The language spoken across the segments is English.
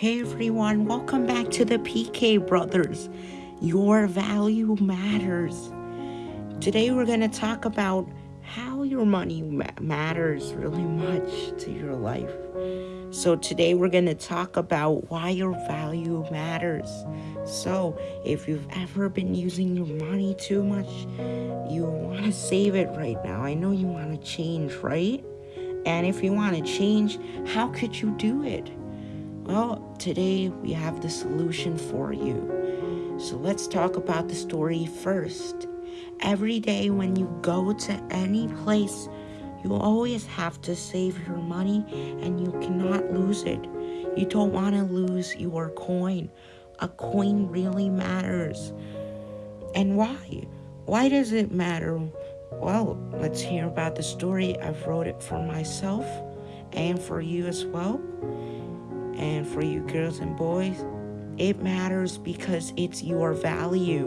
Hey everyone, welcome back to the PK Brothers. Your value matters. Today we're going to talk about how your money ma matters really much to your life. So today we're going to talk about why your value matters. So if you've ever been using your money too much, you want to save it right now. I know you want to change, right? And if you want to change, how could you do it? Well, today we have the solution for you. So let's talk about the story first. Every day when you go to any place, you always have to save your money and you cannot lose it. You don't want to lose your coin. A coin really matters. And why? Why does it matter? Well, let's hear about the story. I've wrote it for myself and for you as well. And for you girls and boys, it matters because it's your value.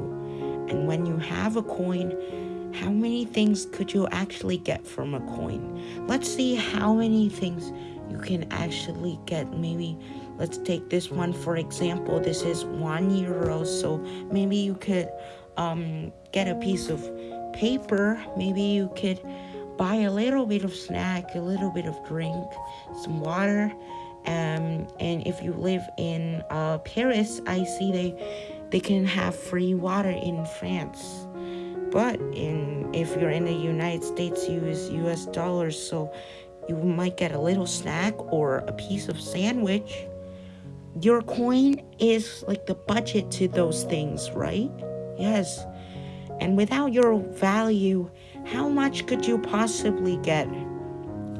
And when you have a coin, how many things could you actually get from a coin? Let's see how many things you can actually get. Maybe let's take this one for example. This is one euro, so maybe you could um, get a piece of paper. Maybe you could buy a little bit of snack, a little bit of drink, some water. Um, and if you live in uh, Paris, I see they they can have free water in France. But in if you're in the United States, you use U.S. dollars, so you might get a little snack or a piece of sandwich. Your coin is like the budget to those things, right? Yes. And without your value, how much could you possibly get?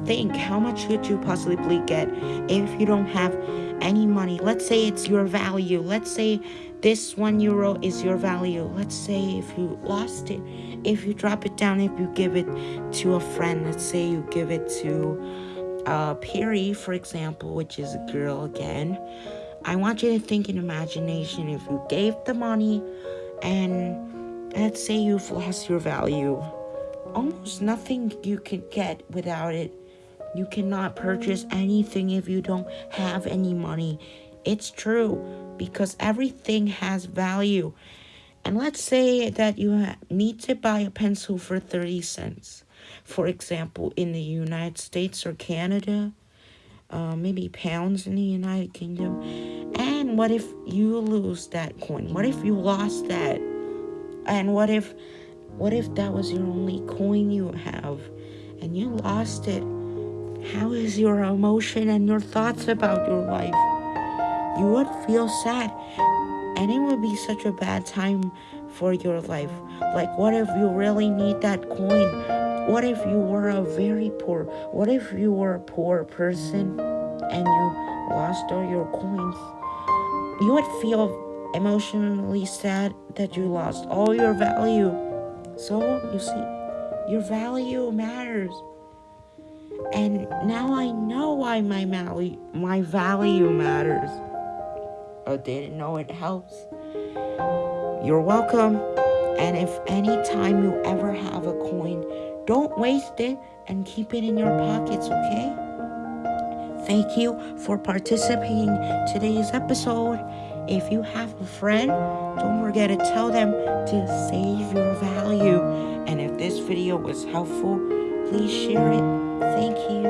Think, how much could you possibly get if you don't have any money? Let's say it's your value. Let's say this one euro is your value. Let's say if you lost it, if you drop it down, if you give it to a friend, let's say you give it to uh, Perry, for example, which is a girl again. I want you to think in imagination if you gave the money and let's say you've lost your value. Almost nothing you can get without it. You cannot purchase anything if you don't have any money. It's true because everything has value. And let's say that you need to buy a pencil for 30 cents. For example, in the United States or Canada, uh, maybe pounds in the United Kingdom. And what if you lose that coin? What if you lost that? And what if what if that was your only coin you have and you lost it? How is your emotion and your thoughts about your life? You would feel sad and it would be such a bad time for your life. Like what if you really need that coin? What if you were a very poor? What if you were a poor person and you lost all your coins? You would feel emotionally sad that you lost all your value. So, you see, your value matters. And now I know why my value, my value matters. I didn't know it helps. You're welcome. And if any time you ever have a coin, don't waste it and keep it in your pockets, okay? Thank you for participating today's episode. If you have a friend, don't forget to tell them to save your value. And if this video was helpful, please share it. Thank you.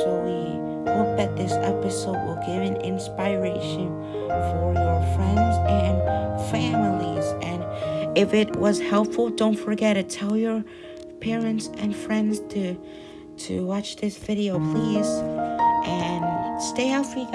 So we hope that this episode will give an inspiration for your friends and families. And if it was helpful, don't forget to tell your parents and friends to to watch this video, please. And stay healthy, guys.